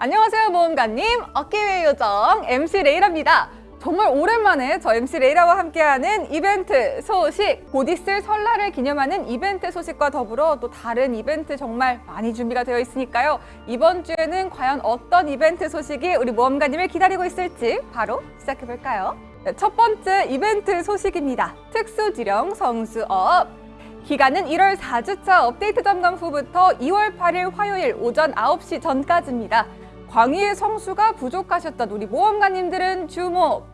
안녕하세요 모험가님. 어깨위의 요정 MC 레이라입니다. 정말 오랜만에 저 MC 레이라와 함께하는 이벤트 소식. 곧 있을 설날을 기념하는 이벤트 소식과 더불어 또 다른 이벤트 정말 많이 준비가 되어 있으니까요. 이번 주에는 과연 어떤 이벤트 소식이 우리 모험가님을 기다리고 있을지 바로 시작해볼까요? 네, 첫 번째 이벤트 소식입니다. 특수지령 성수업. 기간은 1월 4주차 업데이트 점검 후부터 2월 8일 화요일 오전 9시 전까지입니다. 광휘의 성수가 부족하셨던 우리 모험가님들은 주목!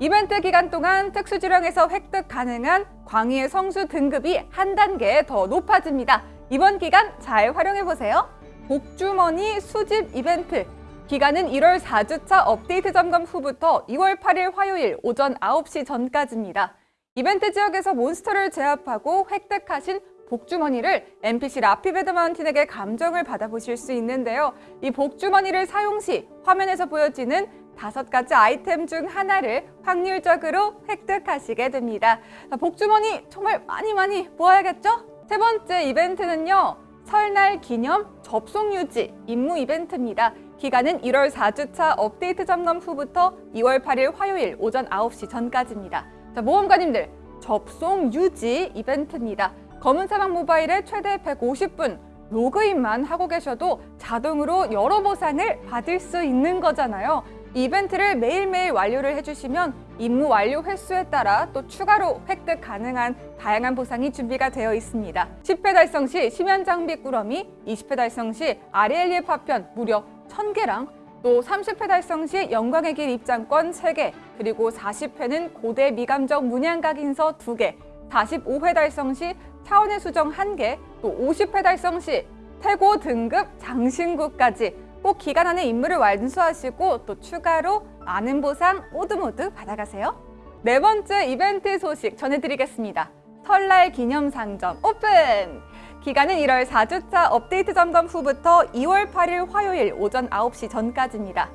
이벤트 기간 동안 특수지령에서 획득 가능한 광휘의 성수 등급이 한 단계 더 높아집니다. 이번 기간 잘 활용해보세요. 복주머니 수집 이벤트 기간은 1월 4주차 업데이트 점검 후부터 2월 8일 화요일 오전 9시 전까지입니다. 이벤트 지역에서 몬스터를 제압하고 획득하신 복주머니를 NPC 라피베드 마운틴에게 감정을 받아보실 수 있는데요. 이 복주머니를 사용 시 화면에서 보여지는 다섯 가지 아이템 중 하나를 확률적으로 획득하시게 됩니다. 복주머니 정말 많이 많이 모아야겠죠? 세 번째 이벤트는요. 설날 기념 접속 유지 임무 이벤트입니다. 기간은 1월 4주차 업데이트 점검 후부터 2월 8일 화요일 오전 9시 전까지입니다. 자, 모험가님들 접속 유지 이벤트입니다. 검은 사막 모바일에 최대 150분 로그인만 하고 계셔도 자동으로 여러 보상을 받을 수 있는 거잖아요. 이벤트를 매일매일 완료를 해주시면 임무 완료 횟수에 따라 또 추가로 획득 가능한 다양한 보상이 준비가 되어 있습니다. 10회 달성 시 심연 장비 꾸러미, 20회 달성 시 아리엘리의 파편 무려 1000개랑 또 30회 달성 시 영광의 길 입장권 3개, 그리고 40회는 고대 미감적 문양각 인서 2개, 45회 달성 시 차원의 수정 1개, 또 50회 달성 시 태고 등급 장신구까지 꼭 기간 안에 임무를 완수하시고 또 추가로 많은 보상 모두 모두 받아가세요. 네 번째 이벤트 소식 전해드리겠습니다. 설날 기념 상점 오픈! 기간은 1월 4주차 업데이트 점검 후부터 2월 8일 화요일 오전 9시 전까지입니다.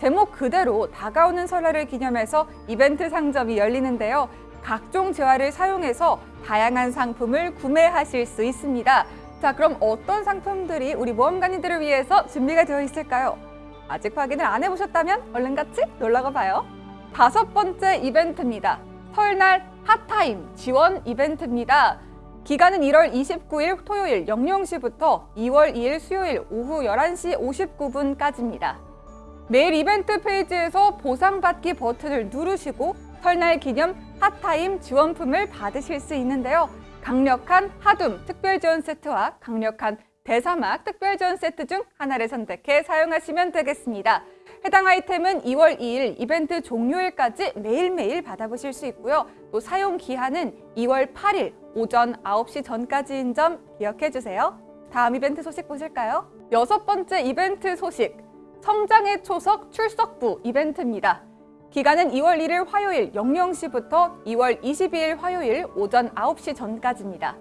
제목 그대로 다가오는 설날을 기념해서 이벤트 상점이 열리는데요. 각종 재화를 사용해서 다양한 상품을 구매하실 수 있습니다. 자, 그럼 어떤 상품들이 우리 모험가님들을 위해서 준비가 되어 있을까요? 아직 확인을 안 해보셨다면 얼른 같이 놀러가 봐요. 다섯 번째 이벤트입니다. 설날 핫타임 지원 이벤트입니다. 기간은 1월 29일 토요일 00시부터 2월 2일 수요일 오후 11시 59분까지입니다. 매일 이벤트 페이지에서 보상받기 버튼을 누르시고 설날 기념 핫타임 지원품을 받으실 수 있는데요. 강력한 하둠 특별 지원 세트와 강력한 대사막 특별 지원 세트 중 하나를 선택해 사용하시면 되겠습니다. 해당 아이템은 2월 2일 이벤트 종료일까지 매일매일 받아보실 수 있고요. 또 사용 기한은 2월 8일 오전 9시 전까지인 점 기억해주세요. 다음 이벤트 소식 보실까요? 여섯 번째 이벤트 소식, 성장의 초석 출석부 이벤트입니다. 기간은 2월 1일 화요일 00시부터 2월 22일 화요일 오전 9시 전까지입니다.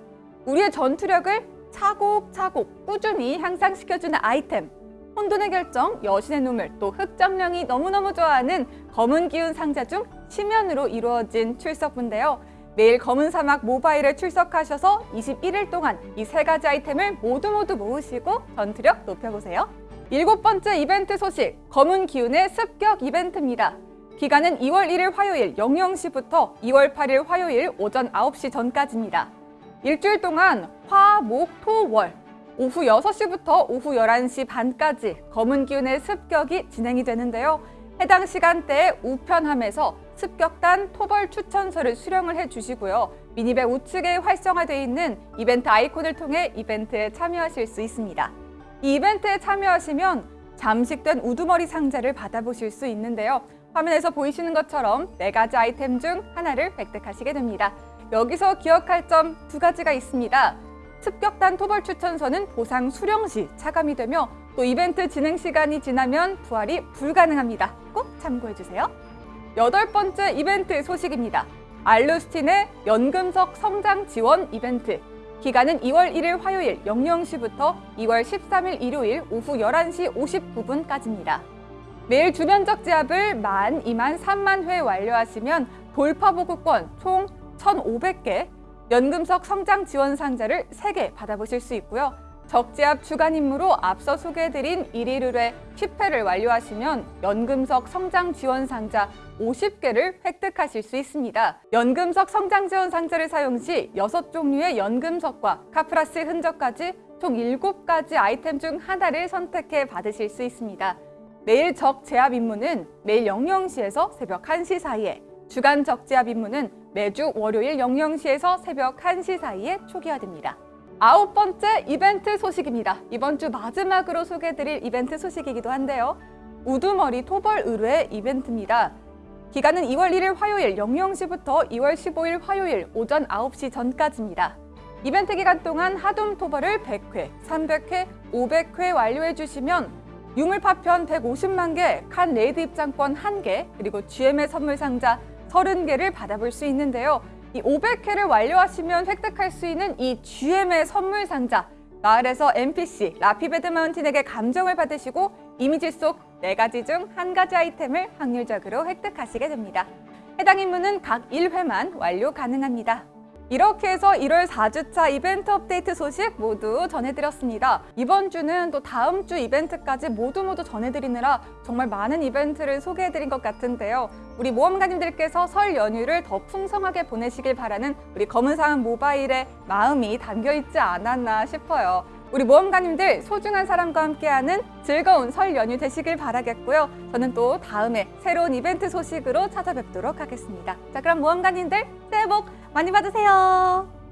우리의 전투력을 차곡차곡 꾸준히 향상시켜주는 아이템 혼돈의 결정, 여신의 눈물, 또 흑정령이 너무너무 좋아하는 검은 기운 상자 중 치면으로 이루어진 출석부인데요. 매일 검은 사막 모바일에 출석하셔서 21일 동안 이 세 가지 아이템을 모두 모두 모으시고 전투력 높여보세요. 일곱 번째 이벤트 소식, 검은 기운의 습격 이벤트입니다. 기간은 2월 1일 화요일 00시부터 2월 8일 화요일 오전 9시 전까지입니다. 일주일 동안 화, 목, 토, 월 오후 6시부터 오후 11시 반까지 검은 기운의 습격이 진행이 되는데요. 해당 시간대에 우편함에서 습격단 토벌 추천서를 수령을 해주시고요. 미니백 우측에 활성화되어 있는 이벤트 아이콘을 통해 이벤트에 참여하실 수 있습니다. 이 이벤트에 참여하시면 잠식된 우두머리 상자를 받아보실 수 있는데요. 화면에서 보이시는 것처럼 네 가지 아이템 중 하나를 획득하시게 됩니다. 여기서 기억할 점 두 가지가 있습니다. 습격단 토벌 추천서는 보상 수령 시 차감이 되며 또 이벤트 진행 시간이 지나면 부활이 불가능합니다. 꼭 참고해주세요. 여덟 번째 이벤트 소식입니다. 알루스틴의 연금석 성장 지원 이벤트 기간은 2월 1일 화요일 00시부터 2월 13일 일요일 오후 11시 59분까지입니다. 매일 주변적 제압을 만, 2만, 3만 회 완료하시면 돌파보급권 총 1,500개, 연금석 성장 지원 상자를 3개 받아보실 수 있고요. 적재압 주간 임무로 앞서 소개해드린 1일 의뢰 10회를 완료하시면 연금석 성장 지원 상자 50개를 획득하실 수 있습니다. 연금석 성장 지원 상자를 사용 시 6종류의 연금석과 카플러스 흔적까지 총 7가지 아이템 중 하나를 선택해 받으실 수 있습니다. 매일 적재압 임무는 매일 00시에서 새벽 1시 사이에 주간 적재압 임무는 매주 월요일 00시에서 새벽 1시 사이에 초기화됩니다. 아홉 번째 이벤트 소식입니다. 이번 주 마지막으로 소개해드릴 이벤트 소식이기도 한데요. 우두머리 토벌 의뢰 이벤트입니다. 기간은 2월 1일 화요일 00시부터 2월 15일 화요일 오전 9시 전까지입니다. 이벤트 기간 동안 하둠 토벌을 100회, 300회, 500회 완료해 주시면 유물 파편 150만 개, 칸 레이드 입장권 1개, 그리고 GM의 선물 상자 30개를 받아볼 수 있는데요. 이 500회를 완료하시면 획득할 수 있는 이 GM의 선물 상자 마을에서 NPC 라피베드 마운틴에게 감정을 받으시고 이미지 속 네가지 중 한 가지 아이템을 확률적으로 획득하시게 됩니다. 해당 임무는 각 1회만 완료 가능합니다. 이렇게 해서 1월 4주차 이벤트 업데이트 소식 모두 전해드렸습니다. 이번 주는 또 다음 주 이벤트까지 모두 모두 전해드리느라 정말 많은 이벤트를 소개해드린 것 같은데요. 우리 모험가님들께서 설 연휴를 더 풍성하게 보내시길 바라는 우리 검은사은 모바일의 마음이 담겨있지 않았나 싶어요. 우리 모험가님들 소중한 사람과 함께하는 즐거운 설 연휴 되시길 바라겠고요. 저는 또 다음에 새로운 이벤트 소식으로 찾아뵙도록 하겠습니다. 자, 그럼 모험가님들 새해 복 많이 받으세요.